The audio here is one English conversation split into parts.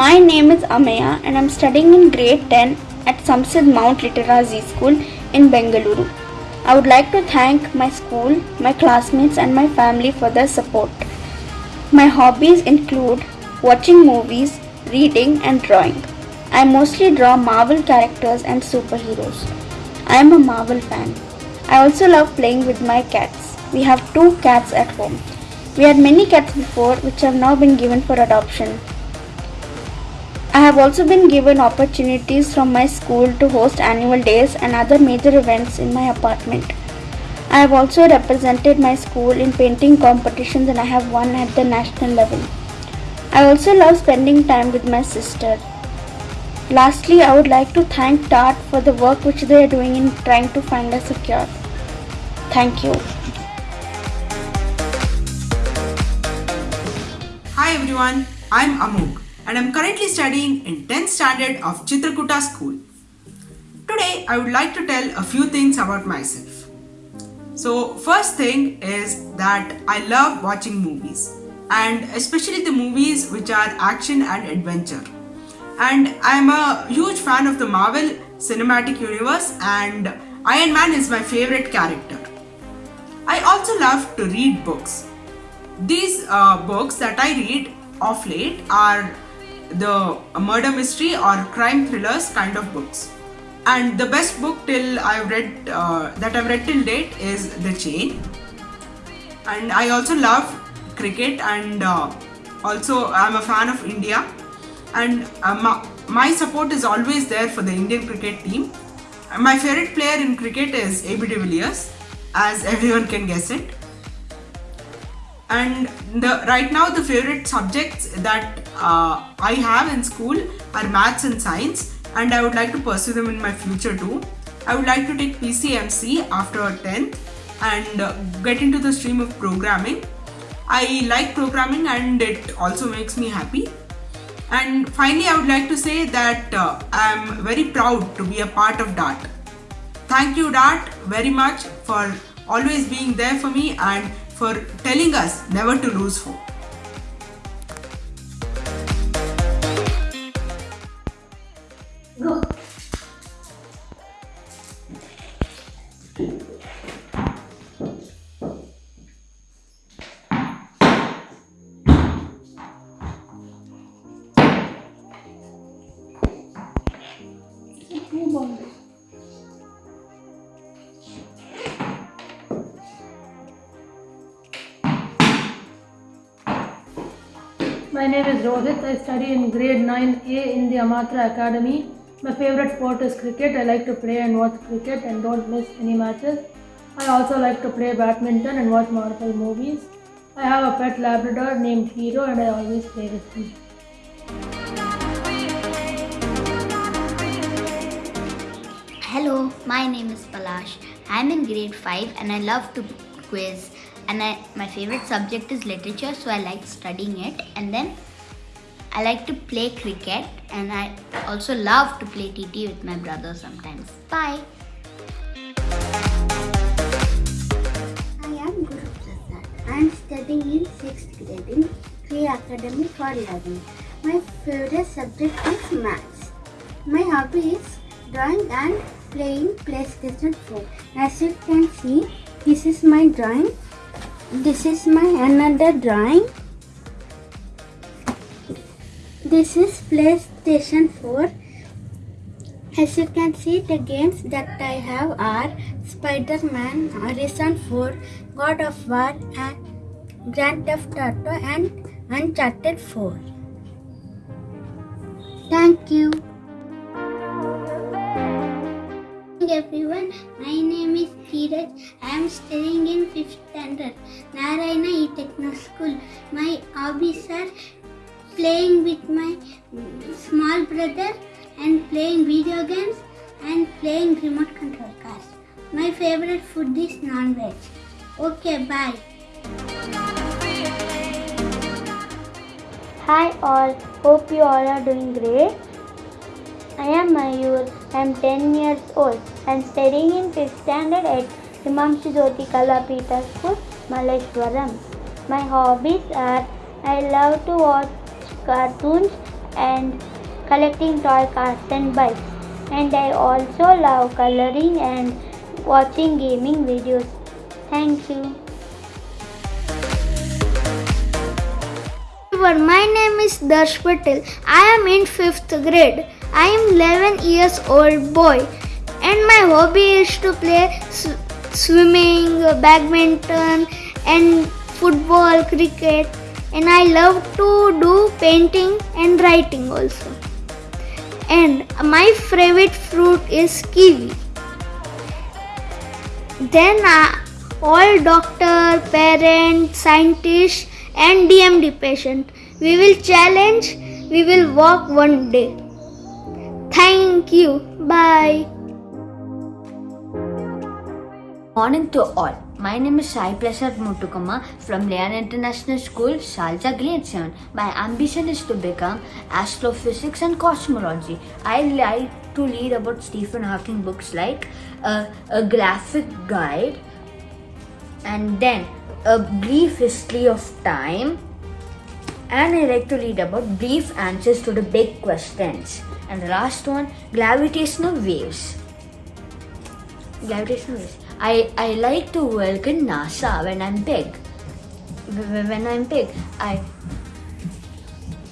My name is Amaya and I'm studying in grade 10 at Samsidh Mount Litera Zee School in Bengaluru. I would like to thank my school, my classmates, and my family for their support. My hobbies include watching movies, reading, and drawing. I mostly draw Marvel characters and superheroes. I am a Marvel fan. I also love playing with my cats. We have two cats at home. We had many cats before, which have now been given for adoption. I have also been given opportunities from my school to host annual days and other major events in my apartment. I have also represented my school in painting competitions and I have won at the national level. I also love spending time with my sister. Lastly, I would like to thank DART for the work which they are doing in trying to find us a cure. Thank you. Hi everyone, I'm Amog and I'm currently studying in 10th standard of Chitrakoota school. Today I would like to tell a few things about myself. So first thing is that I love watching movies and especially the movies which are action and adventure. And I'm a huge fan of the Marvel Cinematic Universe and Iron Man is my favorite character. I also love to read books. These uh, books that I read of late are the murder mystery or crime thrillers kind of books. And the best book till I've read uh, that I've read till date is The Chain. And I also love cricket and uh, also I'm a fan of India. And uh, my, support is always there for the Indian cricket team. My favorite player in cricket is AB de Villiers, as everyone can guess it and the right now the favorite subjects that uh, I have in school are maths and science and I would like to pursue them in my future too. I would like to take PCMC after 10th and uh, get into the stream of programming. I like programming and it also makes me happy. And finally, I would like to say that uh, I am very proud to be a part of DART. Thank you DART very much for always being there for me and for telling us never to lose hope. My name is Rohit. I study in grade 9A in the Amatra Academy. My favorite sport is cricket. I like to play and watch cricket and don't miss any matches. I also like to play badminton and watch Marvel movies. I have a pet Labrador named Hero and I always play with him. Hello, my name is Palash. I'm in grade 5 and I love to quiz and I, my favorite subject is literature so I like studying it and then I like to play cricket and I also love to play TT with my brother sometimes. Bye! I am. I am studying in 6th grade in Free Academy for Learning. My favorite subject is maths. My hobby is drawing and playing PlayStation 4. As you can see, this is my drawing. This is my another drawing. This is PlayStation 4. As you can see, the games that I have are Spider-Man, Horizon 4, God of War, and Grand Theft Auto, and Uncharted 4. Thank you. everyone, my name is Dheeraj. I am studying in 5th standard, Narayana E-Techno School. My hobbies are playing with my small brother and playing video games and playing remote control cars. My favorite food is non-veg. Okay, bye. Hi all, hope you all are doing great. I am Mayur, I am 10 years old. Am studying in 5th standard at Himanshu Jyoti Kalapita School, Malleshwaram. My hobbies are I love to watch cartoons and collecting toy cars and bikes. And I also love coloring and watching gaming videos. Thank you. my name is Darsh Patel. I am in 5th grade. I am 11 years old boy and my hobby is to play s- swimming, badminton and football, cricket and I love to do painting and writing also. And my favorite fruit is kiwi. Then uh, all doctor, parent, scientist and DMD patient. We will challenge, we will walk one day. Thank you. Bye. Morning to all. My name is Sai Prasad Mutukama from Leon International School, Shalja Grade 7. My ambition is to become astrophysics and cosmology. I like to read about Stephen Hawking books like uh, a graphic guide and then a brief history of time and I like to read about brief answers to the big questions. And the last one, gravitational waves. Gravitational waves. I, I like to work in NASA when I'm big. When I'm big, I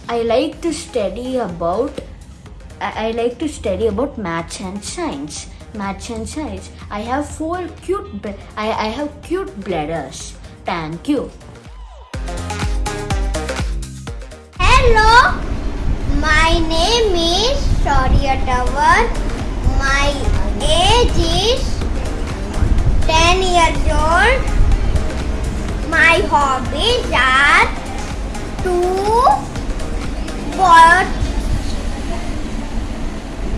I like to study about I, like to study about maths and science. Maths and science. I have four cute I, I have cute bladders. Thank you. Hello, my name is Shaurya Tower. My age is 10 years old. My hobbies are to watch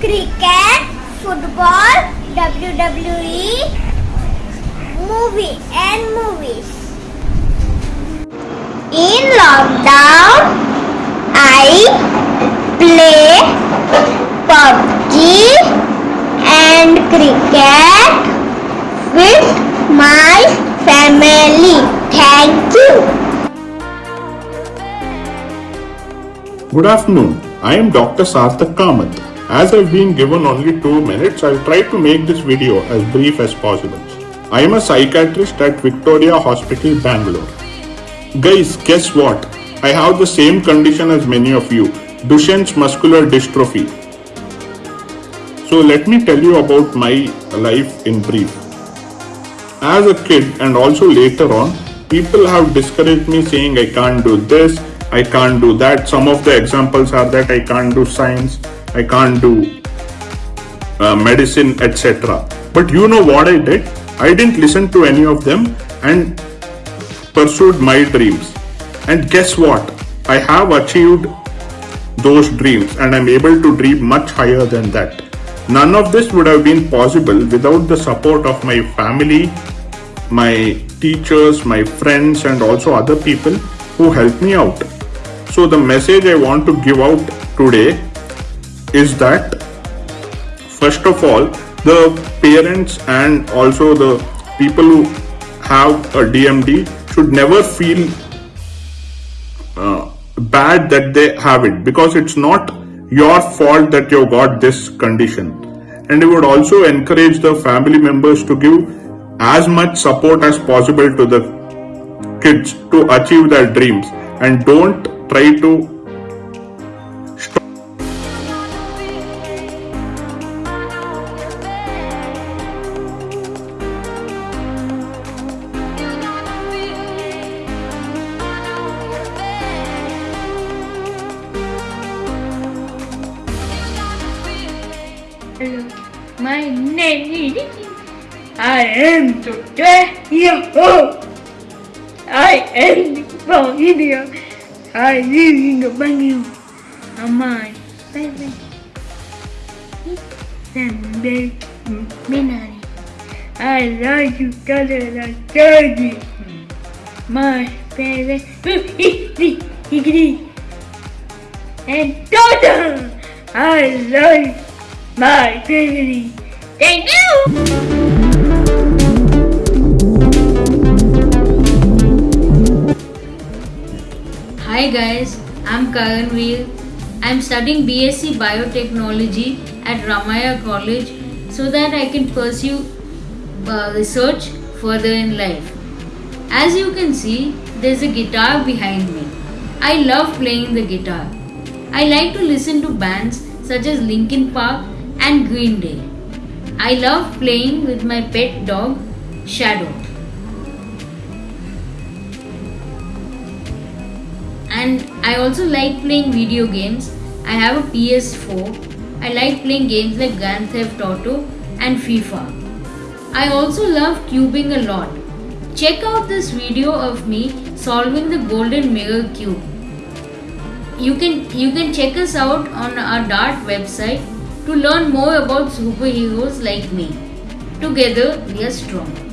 cricket, football, WWE, movie and movies. In lockdown, I play PUBG and cricket with my family. Thank you. Good afternoon. I am Dr. Sarthak Kamath. As I've been given only two minutes, I'll try to make this video as brief as possible. I am a psychiatrist at Victoria Hospital, Bangalore. Guys, guess what? I have the same condition as many of you Duchenne's muscular dystrophy. So, let me tell you about my life in brief. As a kid and also later on, people have discouraged me saying I can't do this, I can't do that. Some of the examples are that I can't do science, I can't do uh, medicine, etc. But you know what I did? I didn't listen to any of them and pursued my dreams. And guess what? I have achieved those dreams and I'm able to dream much higher than that. None of this would have been possible without the support of my family, my teachers, my friends, and also other people who helped me out. So, the message I want to give out today is that first of all, the parents and also the people who have a DMD should never feel uh, bad that they have it because it's not your fault that you got this condition. And I would also encourage the family members to give as much support as possible to the kids to achieve their dreams and don't try to I am to years old. I am from India. I live in the. And my favorite is Sunday Minari. I like to color dirty. My favorite is the. And daughter, I like my favorite. Thank you! Hi guys, I'm Karanveer I'm studying BSc Biotechnology at Ramaiah College so that I can pursue uh, research further in life. As you can see, there's a guitar behind me. I love playing the guitar. I like to listen to bands such as Linkin Park and Green Day. I love playing with my pet dog, Shadow. And I also like playing video games. I have a PS4. I like playing games like Grand Theft Auto and FIFA. I also love cubing a lot. Check out this video of me solving the golden mirror cube. You can you can check us out on our Dart website to learn more about superheroes like me. Together we are strong.